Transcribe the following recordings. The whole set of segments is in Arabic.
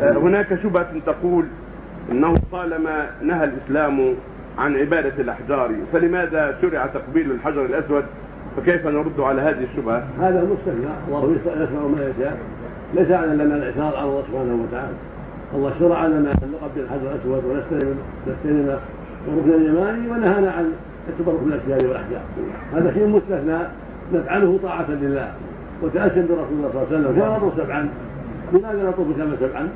هناك شبهة تقول إنه طالما نهى الإسلام عن عبادة الأحجار فلماذا شرع تقبيل الحجر الأسود؟ فكيف نرد على هذه الشبهة؟ هذا مستثنى الله يسمع ما يشاء. ليس على لنا الاعتراض على الله سبحانه وتعالى. الله شرع لنا أن نقبل الحجر الأسود ونستلم نستلم الركن اليماني ونهانا عن التبرك بالاشجار والأحجار. هذا شيء مستثنى نفعله طاعة لله. وتأسيا برسول الله صلى الله عليه وسلم. كما نطوف لماذا نطوف كما سبعا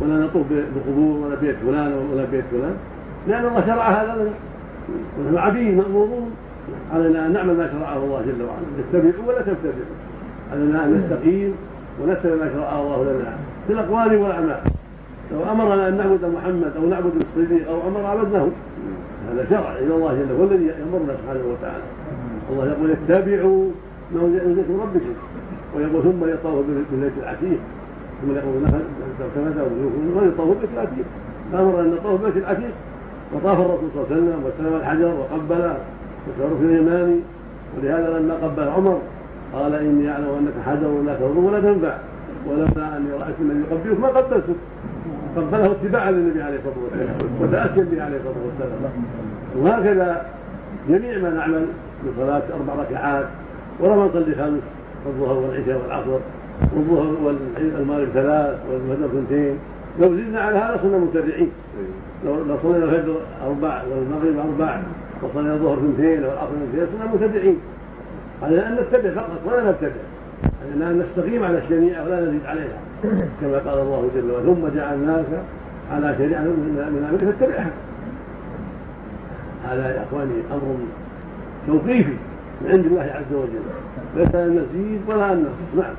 ولا نطوف بقبور ولا بيت فلان ولا بيت فلان. لأن الله شرع هذا لنا. ونحن عبيد مأمورون علينا أن نعمل ما شرعه الله جل وعلا. نتبعوا ولا تبتدعوا علينا أن نستقيم ونتبع ما شرعه الله لنا. في الأقوال والأعمال. لو أمرنا أن نعبد محمد أو نعبد الصديق أو أمر عبدناه هذا شرع إلى الله جل وعلا هو الذي يأمرنا سبحانه وتعالى. الله يقول اتبعوا انزل من ربكم ويقول ثم يطوف بالبيت العتيق. ثم يقول كما ويطوف بالبيت العتيق. فامر أن نطوف بالبيت العتيق. وطاف الرسول صلى الله عليه وسلم واستلم الحجر وقبل الركن اليماني ولهذا لما قبل عمر قال إني أعلم أنك حجر لا تضر ولا تنفع. ولولا أني رأيت من يقبلك ما قبلتك قبله اتباعا للنبي عليه الصلاة والسلام وتاسيا به عليه الصلاة والسلام. وهكذا جميع ما نعمل من صلاة أربع ركعات ولا ما نصلي خمس الظهر والعشاء والعصر والظهر والمغرب ثلاث والفجر اثنتين. لو زدنا على هذا صرنا مبتدعين لو لو صلينا الفجر أربع والمغرب أربع وصلينا الظهر اثنتين والعصر اثنتين صرنا مبتدعين علينا أن نتبع فقط ولا نبتدع علينا أن نستقيم على الشريعة ولا نزيد عليها. كما قال الله جل وعلا ثم جعلناك على شريعة من أمرك فاتبعها. هذا يا إخواني أمر توقيفي. من عند الله عز وجل. ليس ان نزيد ولا نقص نعم.